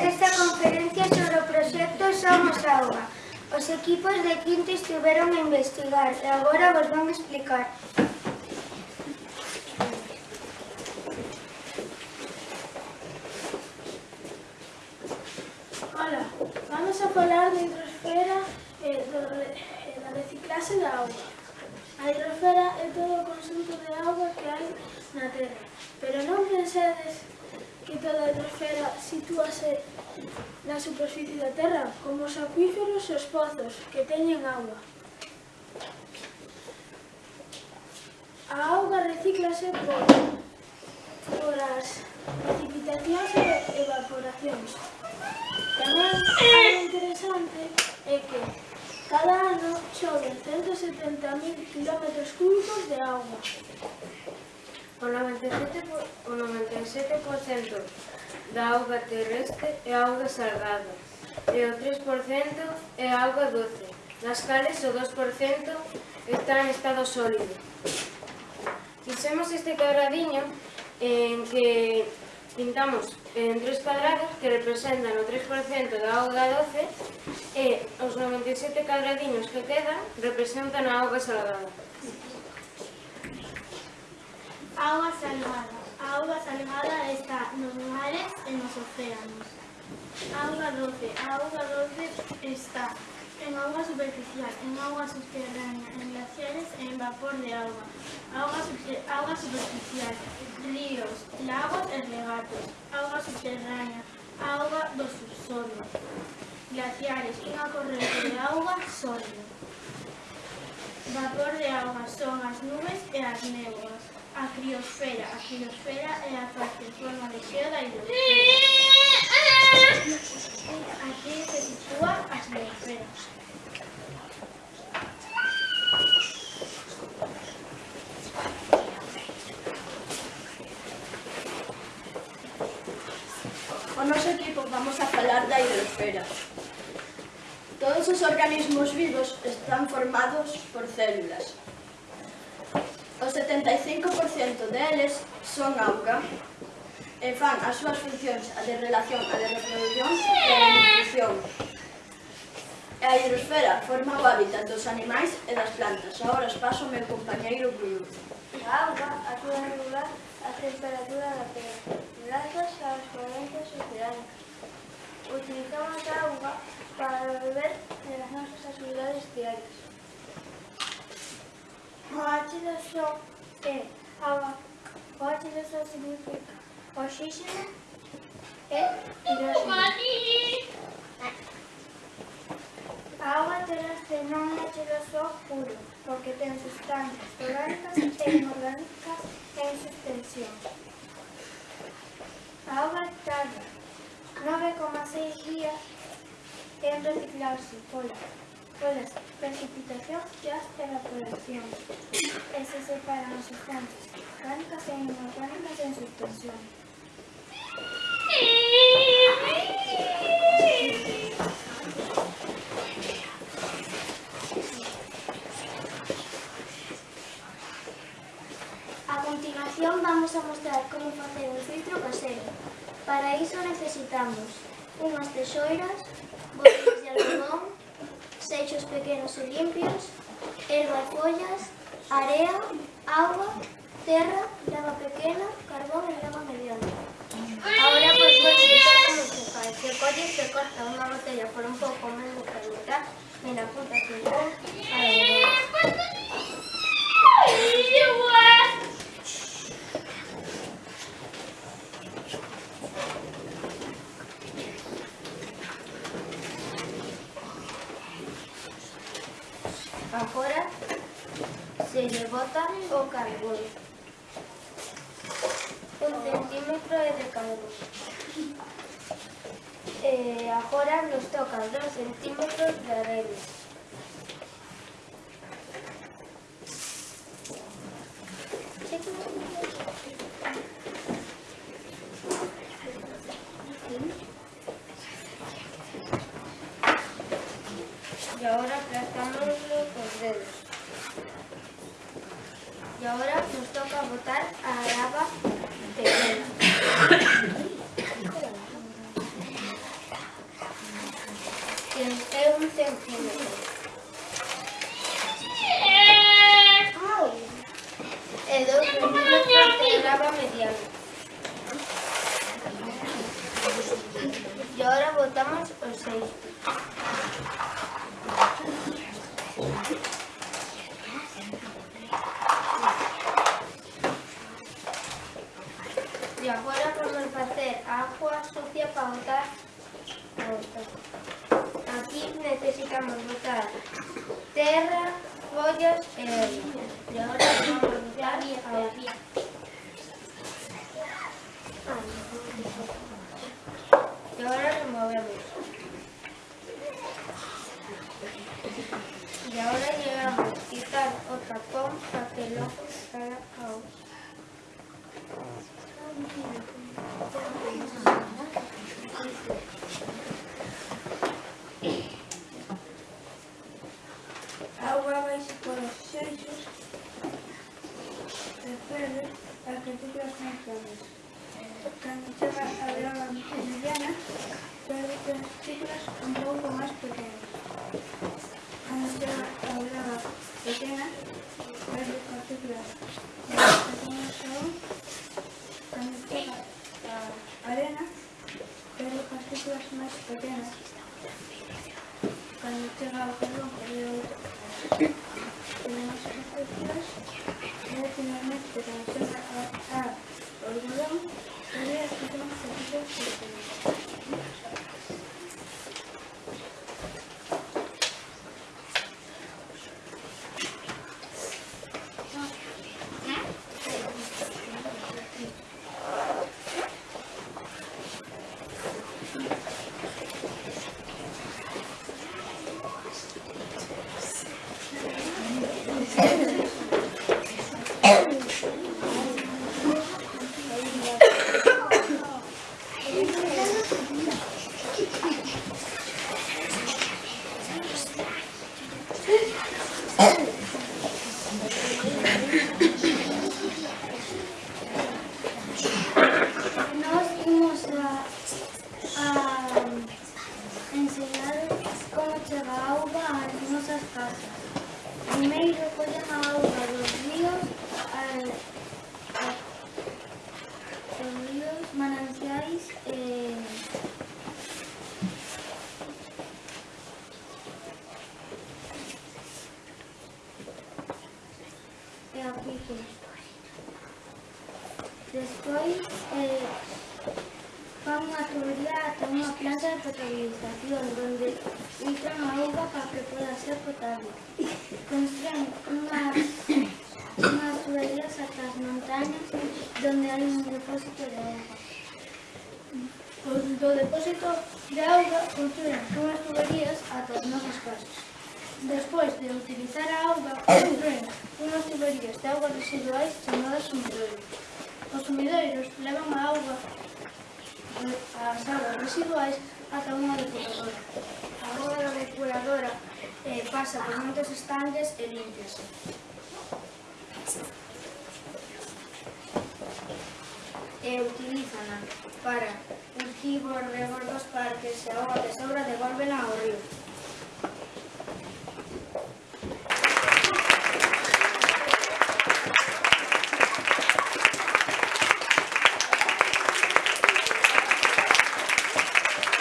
nesta conferencia sobre o proxecto Somos Auga. Os equipos de quinto estiveron a investigar e agora vos van explicar. Hola, vamos a falar de hidrosfera e do, da reciclase da auga. A hidrosfera é todo o consunto de auga que hai na Terra, pero non pensedes que toda a atmosfera sitúase na superficie da Terra, como os acuíferos e os pozos que teñen agua. A auga recíclase por, por as precipitacións e evaporacións. Tamén algo interesante é que cada ano choven 170.000 km cúbicos de agua. O 97%, o 97 da auga terrestre é auga salgada e o 3% é auga doce, das cales o 2% está en estado sólido. Fixemos este cuadradiño en que pintamos en tres cuadrados que representan o 3% da auga doce e os 97 cuadradiños que quedan representan a auga salgada. Auga salgada. A auga salgada está nos mares e nos océanos. Auga doce. A auga doce está en auga superficial, en auga subterránea, en glaciares en vapor de subte- auga superficial, ríos, lagos e regatos. Auga subterránea, auga do subsolo. Glaciares, unha corrente de auga sólida. Vapor de auga son as nubes e as néboas. A criosfera. A criosfera é a parte en forma de da hidrosfera. Aquí se sitúa a xeosfera. O noso equipo vamos a falar da hidrosfera. Todos os organismos vivos están formados por células. O 75% deles son auga e fan as súas funcións a de relación, a de reproducción e a de nutrición. E a hidrosfera forma o hábitat dos animais e das plantas. Agora os paso o meu compañeiro Bruno. A auga acuda a regular a temperatura da terra grazas aos correntes oceánicas. Utilizamos a auga para beber nas nosas actividades diarias. O H2O é auga. O H2O significa oxígeno e hidrógeno. A auga terrestre non é H2O puro, porque ten sustancias orgánicas e inorgánicas en suspensión. A auga tarda 9,6 días en reciclarse pola, polas precipitacións e as evaporacións e se separan as sustancias orgánicas e inorgánicas en suspensión. A continuación vamos a mostrar como facer un filtro casero. Para iso necesitamos unhas texoiras, botellas seixos pequenos e limpios, erva e follas, area, agua, terra, lava pequena, carbón e lava mediana. Ahora pues vou explicar como se fai. Se colle se corta unha botella por un pouco menos que a mitad, na punta que Agora se lle bota o carbón. Un centímetro de carbón. E agora nos tocan dos centímetros de arena. Y ahora aplastámoslo con y ahora nos toca botar a la lava de vela. Que es un centímetro. Aquí necesitamos botar terra, follas e orina. E agora vamos botar agua. E agora removemos. Y ahora llegamos a quitar o tapón para que luego salga agua. A auga vai por os seixos de pele a que ciclas máis grandes. Cando chega a grava mediana, perde as ciclas un pouco máis pequenas. Cando chega a grava pequena, perde as ciclas máis pequenas aún. Cando chega a arena, perde as ciclas máis pequenas. Cando chega ao perdón, outra. Tenemos partículas y finalmente Au revoir. Allez, à plus Primeiro recollen a auga dos ríos, a, a, dos ríos, mananciais e... e apliques. Despois, eh, Vamos unha tubería ata unha plaza de potabilización donde entran agua para que poda ser potable. Construen unhas, unhas tuberías ata as montañas donde hai un depósito de agua. Con do depósito de auga construen unhas tuberías ata os nosos casos. Despois de utilizar a auga, construen unhas tuberías de augas residuais chamadas sumidoiros. Os sumidoiros levan a auga as aguas residuais ata unha depuradora. A rúa da depuradora eh, pasa por moitos estanques e limpiase. E utilizana para cultivos, regos dos parques e a agua que sobra devolvela ao río.